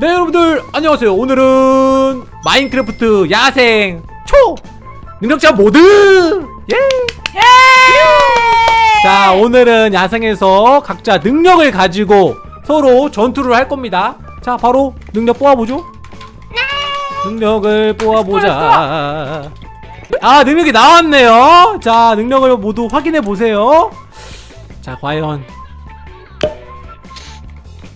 네 여러분들 안녕하세요. 오늘은 마인크래프트 야생 초 능력자 모드! 예! 자 오늘은 야생에서 각자 능력을 가지고 서로 전투를 할 겁니다. 자 바로 능력 뽑아보죠. 능력을 뽑아보자. 아 능력이 나왔네요. 자 능력을 모두 확인해 보세요. 자 과연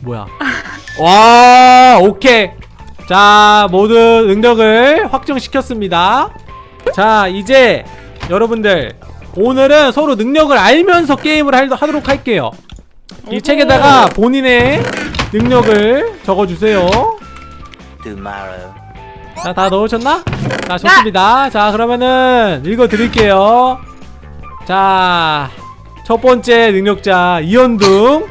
뭐야 와 오케이. 자 모두 능력을 확정시켰습니다. 자 이제 여러분들 오늘은 서로 능력을 알면서 게임을 할- 하도록 할게요. 이 책에다가 본인의 능력을 적어주세요. 자 다 넣으셨나? 자 좋습니다. 자 그러면은 읽어드릴게요. 자 첫 번째 능력자 이현둥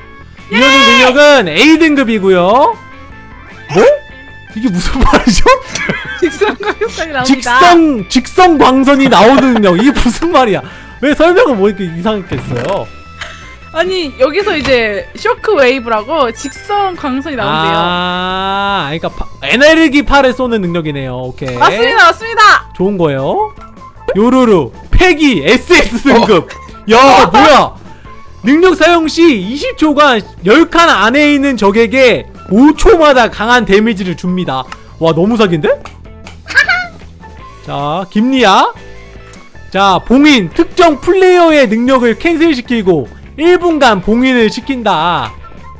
이현둥 능력은 A등급이고요 뭐? 이게 무슨 말이죠? 직선 광역성이 나옵니다. 직성 직성 광선이 나오는 능력 이게 무슨 말이야 왜 설명을 뭐 이렇게 이상하게 했어요 아니 여기서 이제 shock wave라고 직선 광선이 나온대요. 아 그러니까 파, 에너지파를 쏘는 능력이네요 오케이 맞습니다, 맞습니다. 좋은 거예요. 요루루 패기 SS 등급. 야 뭐야? 능력 사용 시 20초간 10칸 안에 있는 적에게 5초마다 강한 데미지를 줍니다. 와 너무 사기인데? 자 김리아. 자 봉인 특정 플레이어의 능력을 캔슬시키고 1분간 봉인을 시킨다.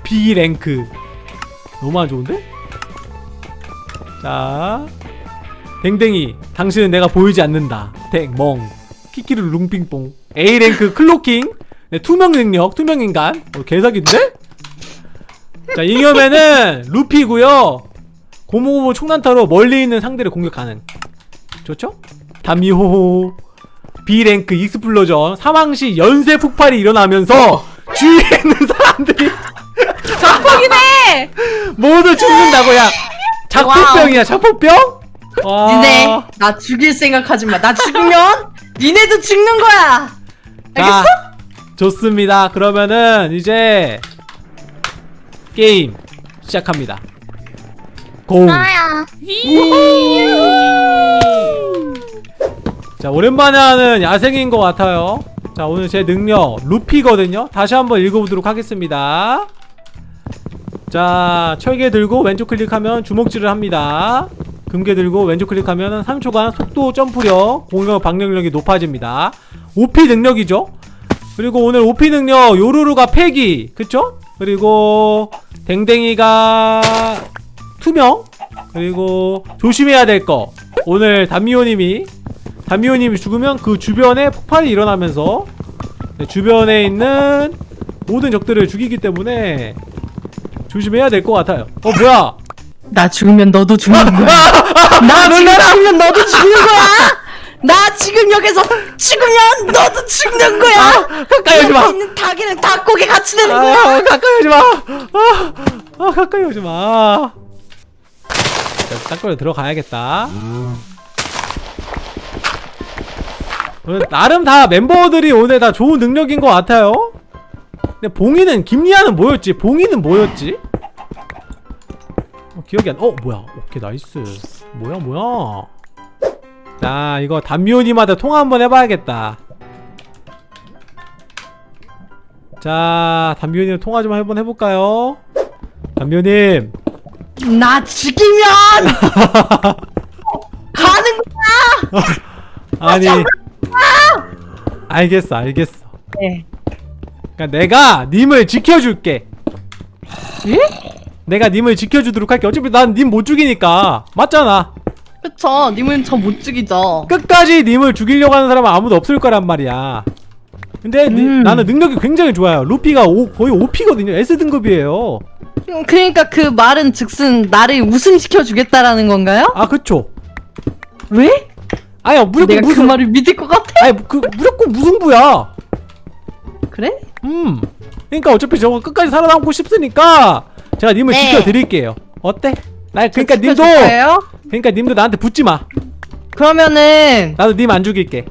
B 랭크. 너무 안 좋은데? 자 댕댕이 당신은 내가 보이지 않는다 댕멍 키키루 룽핑뽕 A랭크 cloaking 네, 투명 능력 투명 인간 어, 개사기인데? 자 잉여맨은 루피고요 고무고무 총난타로 멀리 있는 상대를 공격 가능 좋죠? 담미호호 B랭크 explosion 사망시 연쇄 폭발이 일어나면서 주위에 있는 사람들이 자폭이네. 모두 죽는다고 야 자폭병이야 자폭병? 와. 니네 나 죽일 생각하지 마. 나 죽으면 니네도 죽는 거야. 자, 좋습니다. 그러면은 이제 게임 시작합니다. 고. 자, 오랜만에 하는 야생인 것 같아요. 자, 오늘 제 능력 루피거든요. 다시 한번 읽어보도록 하겠습니다. 자, 철개 들고 왼쪽 클릭하면 주먹질을 합니다. 금괴 들고 왼쪽 클릭하면 3초간 속도 점프력, 공격 방력력이 높아집니다. OP 능력이죠. 그리고 오늘 OP 능력 요루루가 패기, 그쵸? 그리고 댕댕이가 투명. 그리고 조심해야 될 거. 오늘 담미호님이 담미호님이 죽으면 그 주변에 폭발이 일어나면서 네, 주변에 있는 모든 적들을 죽이기 때문에 조심해야 될 것 같아요. 어 뭐야? 나 죽으면 너도 죽는 거야. 나 지금 죽으면 너도 죽는 거야. 나 지금 여기서 죽으면 너도 죽는 거야. 가까이 오지 마. 있는 닭이랑 닭고기 같이 되는 거야. 아, 가까이 오지 마. 아, 아 가까이 오지 마. 자, 딴거로 들어가야겠다. 오늘 나름 다 멤버들이 오늘 다 좋은 능력인 것 같아요. 근데 봉이는 김리아는 뭐였지? 봉이는 뭐였지? 어, 기억이 안. 어 뭐야? 오케이 nice. 뭐야 뭐야? 자 이거 담미호님한테 통화 한번 해봐야겠다. 자 담비오님 통화 좀 한번 해볼까요? 담비오님. 나 죽이면 가는 거야. 아니. 알겠어 알겠어. 네. 그러니까 내가 님을 지켜줄게. 내가 님을 지켜주도록 할게. 어차피 난 님 못 죽이니까. 맞잖아 그쵸. 님은 저 못 죽이죠. 끝까지 님을 죽이려고 하는 사람은 아무도 없을 거란 말이야 근데 니- 음. 나는 능력이 굉장히 좋아요 루피가 오, 거의 OP거든요 S등급이에요 음, 그러니까 그 말은 즉슨 나를 우승시켜 주겠다라는 건가요? 아 그쵸 왜? 아니야 무조건 내가 그 무슨 말을 믿을 것 같아? 아니 그 무조건 무승부야 그래? 음. 그러니까 어차피 저거 끝까지 살아남고 싶으니까 제가 님을 네. 지켜드릴게요. 어때? 나 그러니까 저 님도? 그러니까 님도 나한테 붙지 마. 그러면은 나도 님 안 죽일게.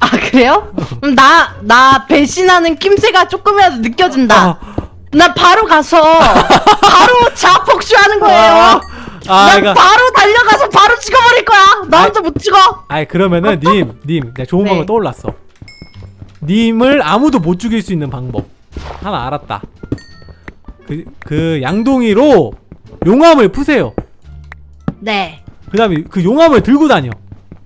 아 그래요? 그럼 나, 나 배신하는 낌새가 조금이라도 느껴진다 아, 나 바로 가서 바로 자폭주하는 거예요 아, 아난 이거 바로 달려가서 바로 찍어버릴 거야. 나 혼자 못 찍어. 아이 그러면은 님, 님, 내가 좋은 네. 방법 떠올랐어. 님을 아무도 못 죽일 수 있는 방법 하나 알았다. 그, 그 양동이로 용암을 푸세요. 네. 그 다음에 그 용암을 들고 다녀.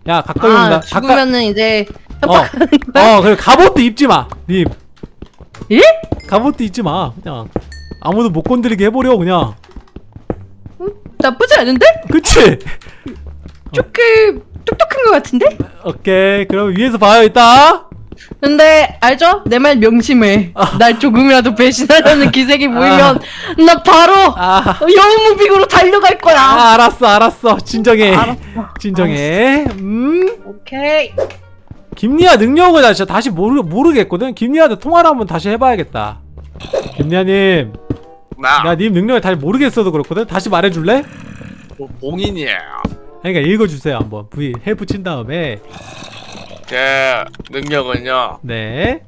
야 가까이 아 온다. 죽으면은 이제 어, 어, 그래 갑옷도 입지 마, 님. 예? 갑옷도 입지 마. 그냥 아무도 못 건드리게 해버려 그냥. 나쁘지 않은데? 그치? 조금 똑똑한 것 같은데? 오케이, 그럼 위에서 봐요 이따. 근데 알죠? 내 말 명심해. 날 조금이라도 배신하려는 기색이 보이면 나 바로 아, 영무빙으로 달려갈 거야. 아 알았어, 알았어. 진정해. 알았어. 진정해. 음. 오케이. 김리아 능력을 나 진짜 다시 모르, 모르겠거든? 김리아한테 통화를 한번 다시 해봐야겠다. 김리아님, 나 나님 능력을 다시 모르겠어도 그렇거든? 다시 말해줄래? 뭐 봉인이에요. 그러니까 읽어주세요, 한번. V, help 친 다음에. 제 능력은요. 네.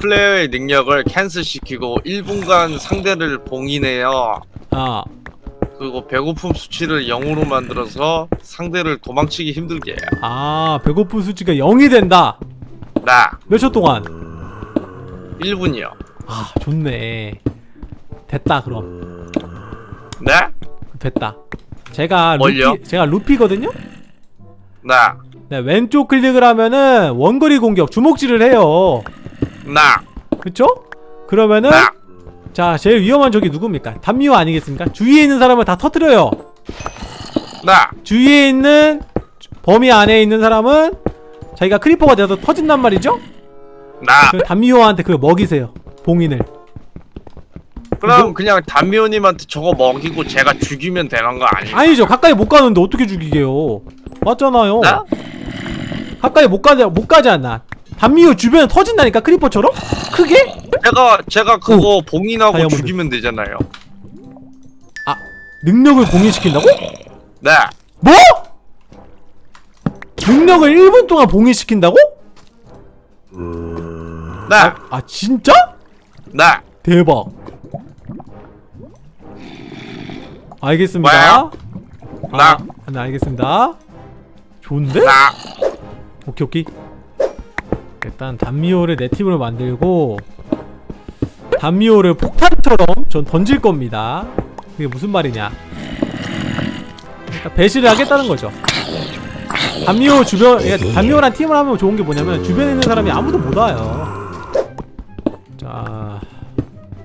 플레이어의 능력을 캔슬시키고 1분간 상대를 봉인해요. 아, 그리고 배고픔 수치를 0으로 만들어서 상대를 도망치기 힘들게 해요. 아, 배고픈 수치가 0이 된다. 나 몇 초 동안? 1분이요. 아, 좋네. 됐다, 그럼. 네? 됐다. 제가 뭘요? 루피, 제가 루피거든요? 나 네, 왼쪽 클릭을 하면은 원거리 공격, 주먹질을 해요. 나, 그쵸? 그러면은 나, 자 제일 위험한 적이 누굽니까? 단미호 아니겠습니까? 주위에 있는 사람을 다 터뜨려요 나, 주위에 있는 범위 안에 있는 사람은 자기가 creeper가 돼서 터진단 말이죠? 나. 그 단미호한테 그걸 먹이세요 봉인을 그럼 그냥 담미호님한테 저거 먹이고 제가 죽이면 되는 거 아니에요? 아니죠 가까이 못 가는데 어떻게 죽이게요 맞잖아요 나? 가까이 못 가지, 못 가지 않나 단미호 주변에 터진다니까 크리퍼처럼? 크게? 제가 제가 그거 봉인하고 다이아몬드. 죽이면 되잖아요. 아 능력을 봉인시킨다고? 네. 뭐? 능력을 1분 동안 봉인시킨다고? 네. 아 진짜? 네. 대박. 알겠습니다. 뭐야? 아, 네, 알겠습니다. 좋은데? 나. 오케이, 오케이. 일단 단미호를 내 팀으로 만들고 단미호를 폭탄처럼 전 던질 겁니다. 그게 무슨 말이냐? 그러니까 배신을 하겠다는 거죠. 단미호 주변, 그러니까 단미호란 팀을 하면 좋은 게 뭐냐면 주변에 있는 사람이 아무도 못 와요. 자,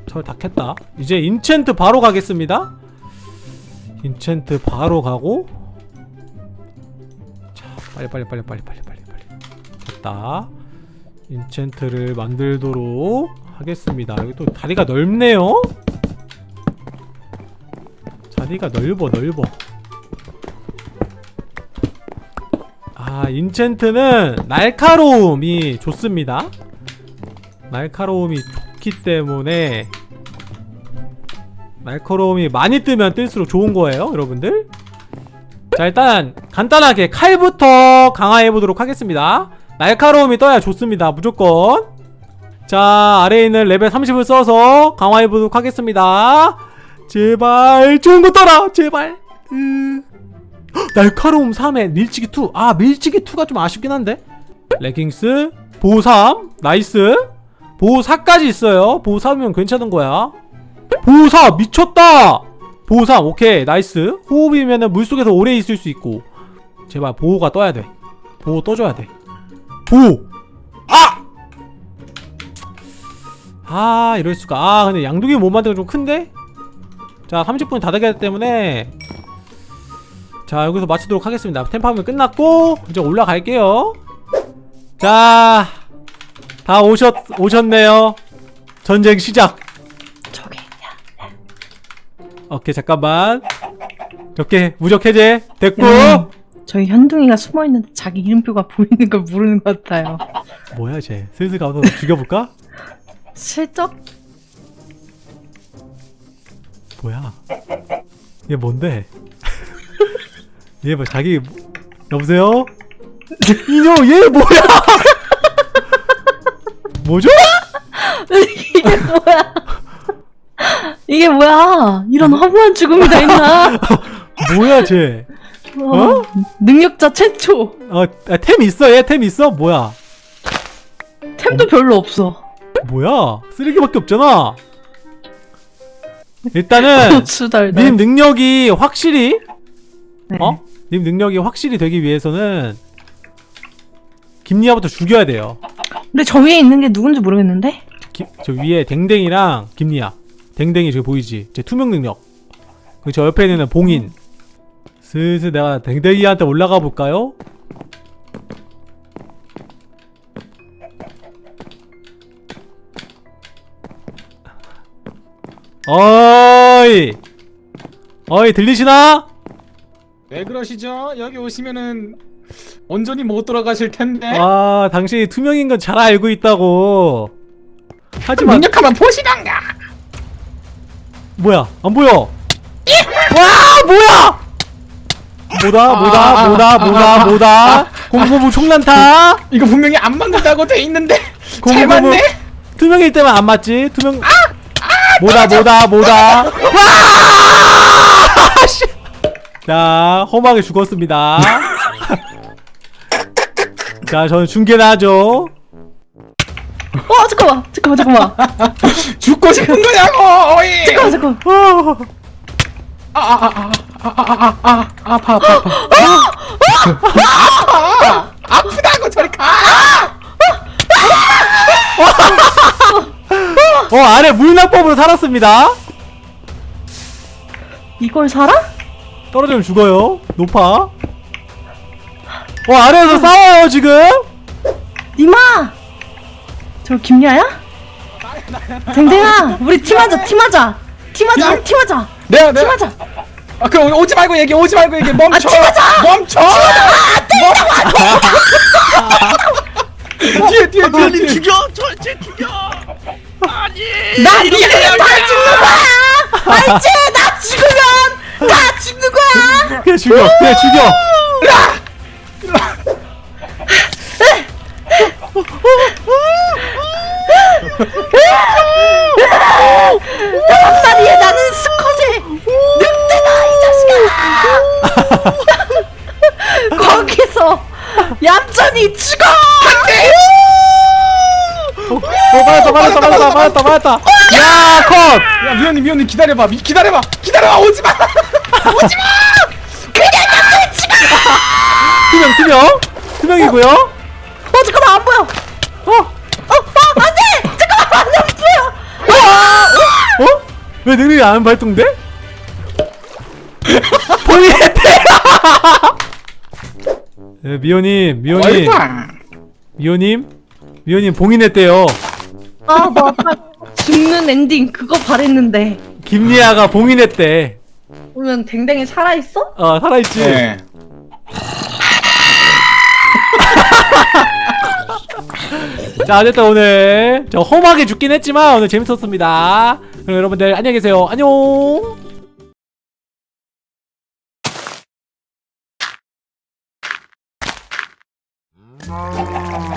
철다 캤다. 이제 인챈트 바로 가겠습니다. 인챈트 바로 가고 자, 빨리 빨리 빨리 빨리 빨리 빨리 됐다. 인챈트를 만들도록 하겠습니다. 여기 또 다리가 넓네요. 자리가 넓어 넓어. 아 인챈트는 날카로움이 좋습니다. 날카로움이 좋기 때문에 날카로움이 많이 뜨면 뜰수록 좋은 거예요, 여러분들. 자, 일단 간단하게 칼부터 강화해 보도록 하겠습니다. 날카로움이 떠야 좋습니다, 무조건. 자, 아래에 있는 레벨 30을 써서 강화해 보도록 하겠습니다. 제발 좋은 거 떠라, 제발. 으... 헉, 날카로움 3에 밀치기 2. 아, 밀치기 2가 좀 아쉽긴 한데. 레깅스 보호 3 nice. 보호 4까지 있어요. 보호 4면 괜찮은 거야. 보호 4 미쳤다. 보호 3 오케이 nice. 호흡이면은 물속에서 오래 있을 수 있고. 제발 보호가 떠야 돼. 보호 떠줘야 돼. 보호. 아! 아 이럴 수가. 아 근데 양동이 못 만드는 좀 큰데. 자 30분 다 되기 때문에. 자 여기서 마치도록 하겠습니다. 템파면 끝났고 이제 올라갈게요. 자 다 오셨 오셨네요. 전쟁 시작. 저기 오케이 잠깐만. 이렇게 무적 해제 됐고. 음, 저희 현둥이가 숨어 있는데 자기 이름표가 보이는 걸 모르는 것 같아요. 뭐야 쟤 슬슬 가서 죽여볼까 슬쩍 뭐야 얘 뭔데 얘 뭐 자기 여보세요 인형 얘 뭐야 뭐죠 이게 뭐야? 이게 뭐야? 이런 허무한 죽음이 다 있나? 뭐야 쟤? 어? 능력자 최초. 어, 아, 템 있어 얘 템 있어? 뭐야? 템도 별로 없어. 뭐야? 쓰레기밖에 없잖아. 일단은. 님 능력이 확실히 네. 어? 님 능력이 확실히 되기 위해서는 김리아부터 죽여야 돼요. 근데 저 위에 있는 게 누군지 모르겠는데? 기, 저 위에 댕댕이랑 김리아. 댕댕이 저기 보이지? 제 투명 능력. 그리고 저 옆에 있는 봉인. 슬슬 내가 댕댕이한테 올라가 볼까요? 어이! 어이, 들리시나? 왜 그러시죠? 여기 오시면은 온전히 못 돌아가실 텐데. 아, 당신이 투명인 건 잘 알고 있다고. 하지만, 능력하면 보시던가. 뭐야, 안 보여! 와, 뭐야! 뭐다, 뭐다, 아, 뭐다, 아, 뭐다, 아, 뭐다. 공고무 총난타! 이거 분명히 안 맞는다고 돼 있는데 잘 공고무 맞네. 투명일 때만 안 맞지? 투명. 뭐다, 뭐다, 뭐다. 와! 씨. 자, 험하게 죽었습니다. 자, 저는 중계나 하죠. 어 잠깐만 잠깐만 잠깐만 죽고 싶은 거냐고. 어이. 잠깐만 잠깐만 어. 아아아 아 아아아 아파 아파 아파. 아파. 아프다고 저리 가. 어, 아래 물납법으로 살았습니다. 이걸 살아? 떨어지면 죽어요. 높아. 어, 아래에서 싸워요, 지금. 니마 저 김야야? 댕댕아 우리 팀하자 팀하자 팀하자 팀? 팀하자 내가. 팀하자 아 그럼 오지 말고 얘기 오지 말고 얘기 멈춰. 아! 멈춰. 멈춰. 뒤에 뒤에 뒤에 빨리 뒤에. 죽여! 저쟤 죽여! 아니! 나 니네 다 죽는 거야 알지? 나 죽으면 다 죽는 거야 그냥 죽여, 그냥 죽여. 나리에 나는 스컷의 늑대다 이 자식아 거기서 얌전히 죽어 어, 맞았다, 맞았다, 맞았다, 맞았다, 맞았다. 야, 컷! 야 미연님 미연님 기다려봐 미, 기다려봐 기다려봐 오지 마. 투명, 투명. 투명이고요. 어 잠깐만 안 보여 어? 어? 어 안돼 잠깐만 안 보여 어? 왜 능력이 안 발동돼? 네, 미호님, 미호님? 미호님, 미호님 봉인했대요. 아 나 아까 죽는 엔딩 그거 바랬는데 김리아가 봉인했대. 그러면 댕댕이 살아있어? 어, 살아있지? 네. 자, 어쨌든 오늘 저 험하게 죽긴 했지만 오늘 재밌었습니다. 그럼 여러분들 안녕히 계세요. 안녕! Oh.